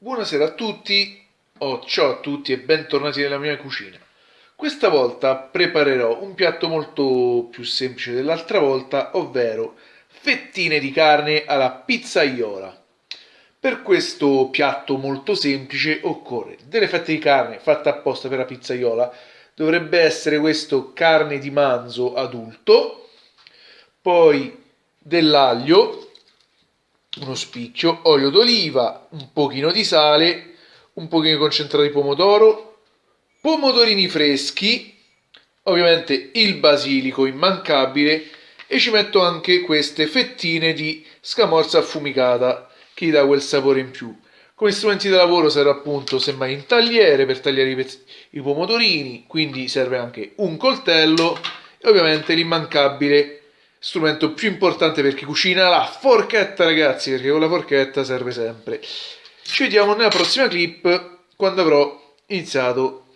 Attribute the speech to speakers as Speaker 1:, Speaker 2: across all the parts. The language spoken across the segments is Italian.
Speaker 1: Buonasera a tutti, o ciao a tutti e bentornati nella mia cucina. Questa volta preparerò un piatto molto più semplice dell'altra volta, ovvero fettine di carne alla pizzaiola. Per questo piatto molto semplice occorre delle fette di carne fatte apposta per la pizzaiola, dovrebbe essere questo carne di manzo adulto, poi dell'aglio, uno spicchio, olio d'oliva, un pochino di sale, un pochino di concentrato di pomodoro, pomodorini freschi, ovviamente il basilico immancabile e ci metto anche queste fettine di scamorza affumicata che gli dà quel sapore in più. Come strumenti da lavoro serve appunto semmai un tagliere per tagliare i, i pomodorini, quindi serve anche un coltello e ovviamente l'immancabile strumento più importante per chi cucina, la forchetta ragazzi, perché con la forchetta serve sempre. Ci vediamo nella prossima clip quando avrò iniziato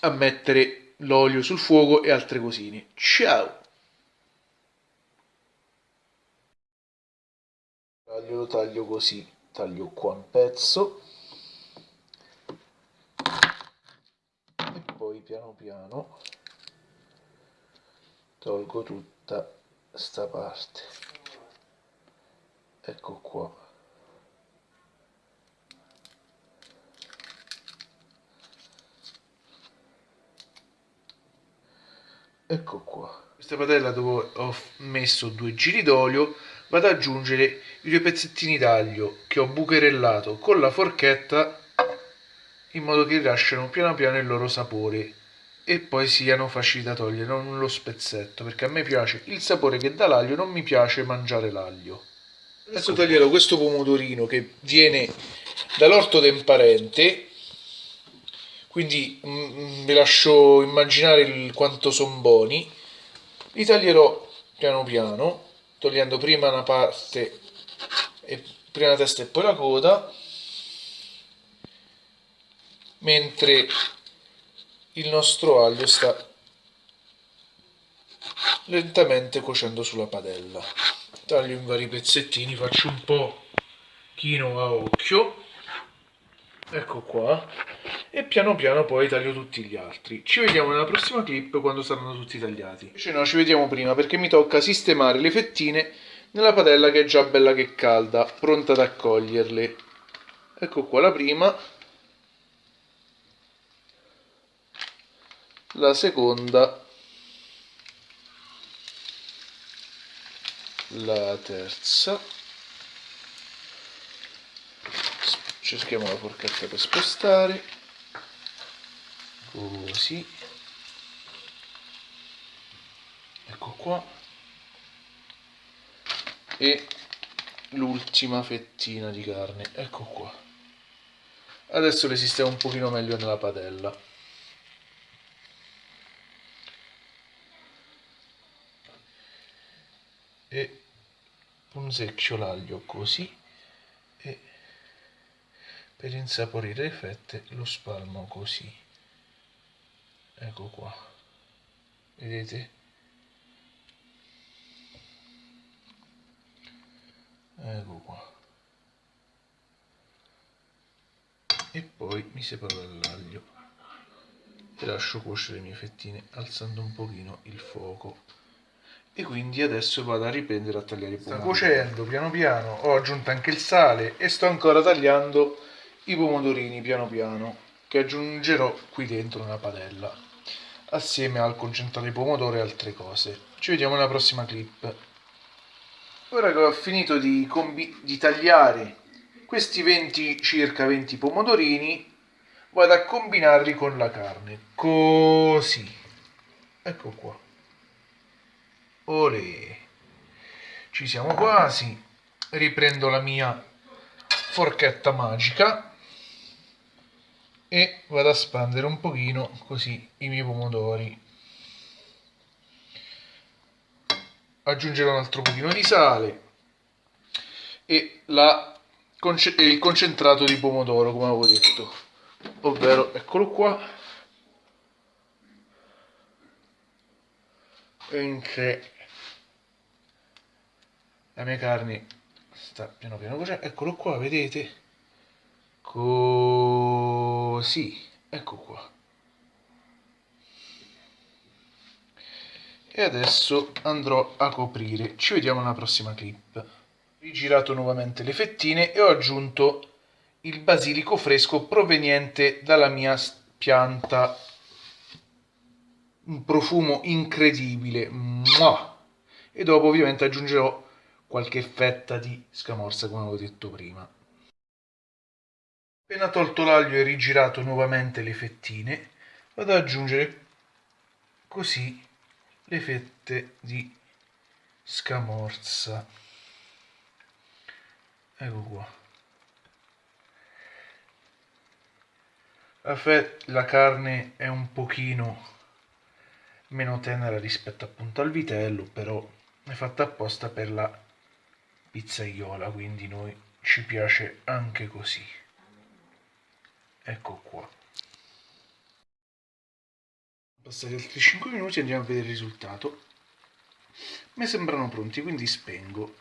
Speaker 1: a mettere l'olio sul fuoco e altre cosine. Ciao! Taglio lo taglio così, taglio qua un pezzo e poi piano piano tolgo tutta sta parte. Ecco qua. Ecco qua. Questa padella dove ho messo due giri d'olio vado ad aggiungere i due pezzettini d'aglio che ho bucherellato con la forchetta in modo che rilasciano piano piano il loro sapore e poi siano facili da togliere, non lo spezzetto, perché a me piace il sapore che dà l'aglio, non mi piace mangiare l'aglio. Adesso taglierò questo pomodorino che viene dall'orto del parente, quindi mm, vi lascio immaginare il, quanto sono buoni. Li taglierò piano piano, togliendo prima una parte, e, prima la testa e poi la coda, mentre il nostro aglio sta lentamente cuocendo sulla padella. Taglio in vari pezzettini faccio un po' chino a occhio. Ecco qua. E piano piano poi taglio tutti gli altri. Ci vediamo nella prossima clip quando saranno tutti tagliati. Invece no ci vediamo prima perché mi tocca sistemare le fettine nella padella che è già bella che calda pronta ad accoglierle. Ecco qua la prima la seconda. La terza. Cerchiamo la forchetta per spostare. Così. Ecco qua. E l'ultima fettina di carne. Ecco qua. Adesso le sistemo un pochino meglio nella padella e punzecchio l'aglio così e per insaporire le fette lo spalmo così. Ecco qua. Vedete? Ecco qua. E poi mi separo dall'aglio. E lascio cuocere le mie fettine alzando un pochino il fuoco e quindi adesso vado a riprendere a tagliare i pomodori. Sta cuocendo piano piano, ho aggiunto anche il sale e sto ancora tagliando i pomodorini piano piano che aggiungerò qui dentro nella padella assieme al concentrato di pomodoro e altre cose. Ci vediamo nella prossima clip. Ora che ho finito di, di tagliare questi 20, circa 20 pomodorini vado a combinarli con la carne così ecco qua Olè. Ci siamo quasi. Riprendo la mia forchetta magica e vado a spandere un pochino così i miei pomodori. Aggiungerò un altro pochino di sale e la, il concentrato di pomodoro come avevo detto ovvero eccolo qua mentre la mia carne sta piano piano cuocendo eccolo qua vedete? Così. Ecco qua. E adesso andrò a coprire. Ci vediamo nella prossima clip. Rigirato nuovamente le fettine e ho aggiunto il basilico fresco proveniente dalla mia pianta. Un profumo incredibile. Mua! e dopo ovviamente aggiungerò qualche fetta di scamorza come avevo detto prima. Appena tolto l'aglio e rigirato nuovamente le fettine vado ad aggiungere così le fette di scamorza. Ecco qua. La, la carne è un pochino meno tenera rispetto appunto al vitello però è fatta apposta per la pizzaiola quindi noi ci piace anche così. Ecco qua. Passati altri 5 minuti andiamo a vedere il risultato. Mi sembrano pronti quindi spengo